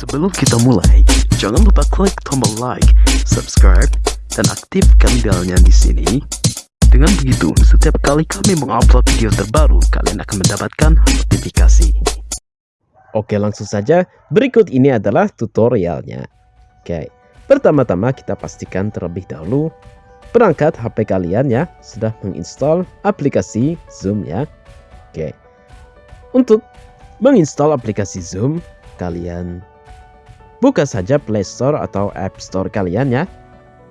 Sebelum kita mulai, jangan lupa klik tombol like, subscribe, dan aktifkan belnya di sini. Dengan begitu, setiap kali kami mengupload video terbaru, kalian akan mendapatkan notifikasi. Oke langsung saja, berikut ini adalah tutorialnya. Oke, pertama-tama kita pastikan terlebih dahulu perangkat HP kalian ya sudah menginstal aplikasi Zoom ya. Oke, untuk menginstal aplikasi Zoom, kalian buka saja Play Store atau App Store kalian ya.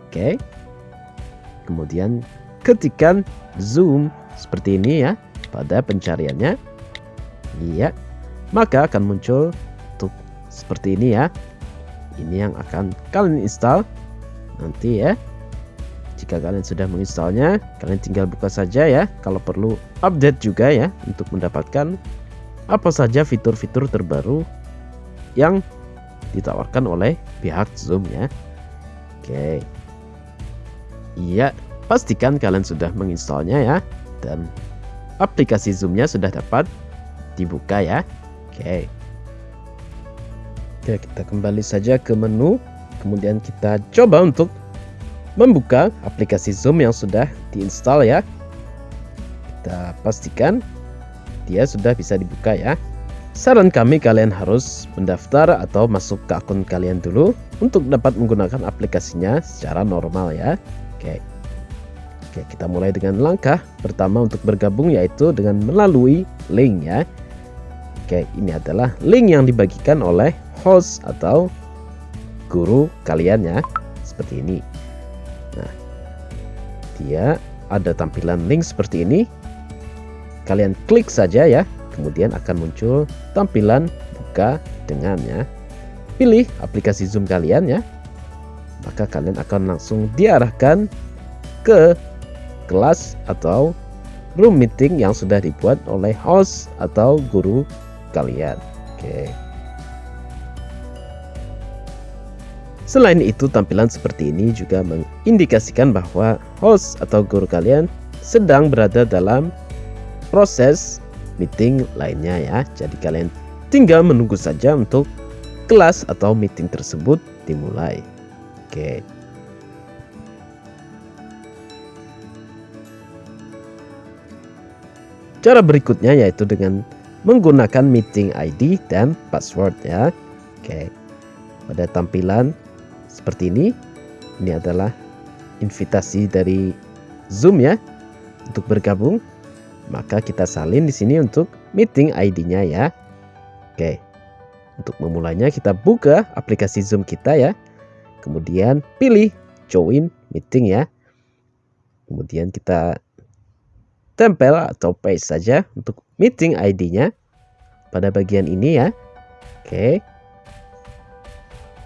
Oke, kemudian ketikkan Zoom seperti ini ya pada pencariannya. Iya, maka akan muncul untuk seperti ini ya ini yang akan kalian install nanti ya jika kalian sudah menginstalnya kalian tinggal buka saja ya kalau perlu update juga ya untuk mendapatkan apa saja fitur-fitur terbaru yang ditawarkan oleh pihak Zoom ya oke iya pastikan kalian sudah menginstalnya ya dan aplikasi Zoomnya sudah dapat dibuka ya Oke. Oke, kita kembali saja ke menu. Kemudian kita coba untuk membuka aplikasi Zoom yang sudah diinstal ya. Kita pastikan dia sudah bisa dibuka ya. Saran kami kalian harus mendaftar atau masuk ke akun kalian dulu untuk dapat menggunakan aplikasinya secara normal ya. Oke. Oke, kita mulai dengan langkah pertama untuk bergabung yaitu dengan melalui link ya. Oke, ini adalah link yang dibagikan oleh host atau guru kalian ya. Seperti ini. Nah, dia ada tampilan link seperti ini. Kalian klik saja ya, kemudian akan muncul tampilan buka dengannya. Pilih aplikasi Zoom kalian ya. Maka kalian akan langsung diarahkan ke kelas atau room meeting yang sudah dibuat oleh host atau guru kalian. Oke. Selain itu, tampilan seperti ini juga mengindikasikan bahwa host atau guru kalian sedang berada dalam proses meeting lainnya ya. Jadi kalian tinggal menunggu saja untuk kelas atau meeting tersebut dimulai. Oke. Cara berikutnya yaitu dengan menggunakan meeting ID dan password ya. Oke. Pada tampilan seperti ini, ini adalah invitasi dari Zoom ya untuk bergabung. Maka kita salin di sini untuk meeting ID-nya ya. Oke. Untuk memulainya kita buka aplikasi Zoom kita ya. Kemudian pilih join meeting ya. Kemudian kita tempel atau paste saja untuk meeting ID-nya pada bagian ini ya. Oke.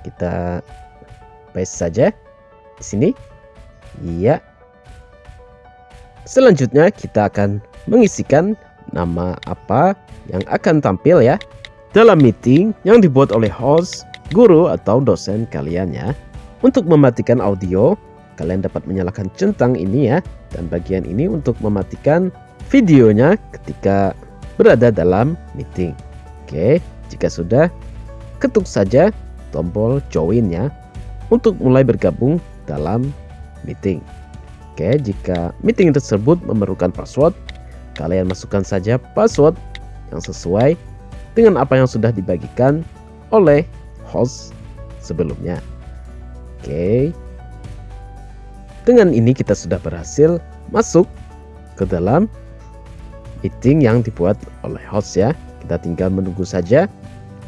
Kita paste saja di sini. Iya. Selanjutnya kita akan mengisikan nama apa yang akan tampil ya dalam meeting yang dibuat oleh host, guru atau dosen kalian ya. Untuk mematikan audio, kalian dapat menyalakan centang ini ya dan bagian ini untuk mematikan videonya ketika berada dalam meeting oke jika sudah ketuk saja tombol join ya untuk mulai bergabung dalam meeting oke jika meeting tersebut memerlukan password kalian masukkan saja password yang sesuai dengan apa yang sudah dibagikan oleh host sebelumnya oke dengan ini kita sudah berhasil masuk ke dalam meeting yang dibuat oleh host ya. Kita tinggal menunggu saja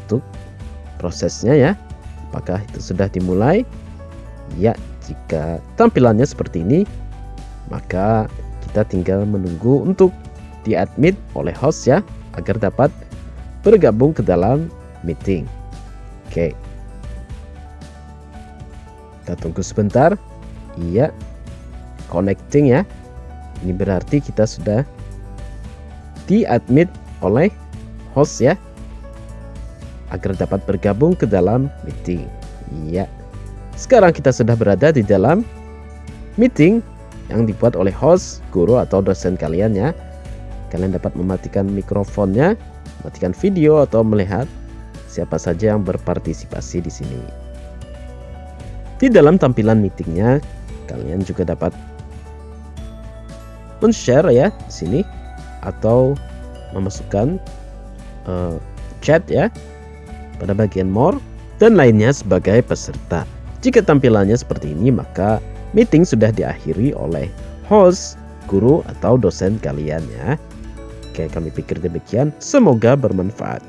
untuk prosesnya ya. Apakah itu sudah dimulai? Ya, jika tampilannya seperti ini, maka kita tinggal menunggu untuk diadmit oleh host ya agar dapat bergabung ke dalam meeting. Oke. Kita tunggu sebentar. Iya. Connecting ya. Ini berarti kita sudah diadmit oleh host ya. Agar dapat bergabung ke dalam meeting. Iya. Sekarang kita sudah berada di dalam meeting yang dibuat oleh host, guru atau dosen kalian ya. Kalian dapat mematikan mikrofonnya, mematikan video atau melihat siapa saja yang berpartisipasi di sini. Di dalam tampilan meetingnya, kalian juga dapat men-share ya di sini atau memasukkan uh, chat ya pada bagian more dan lainnya sebagai peserta. Jika tampilannya seperti ini, maka meeting sudah diakhiri oleh host, guru, atau dosen kalian ya. Oke, kami pikir demikian. Semoga bermanfaat.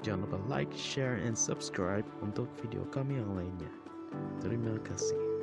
Jangan lupa like, share, and subscribe untuk video kami yang lainnya. Terima kasih.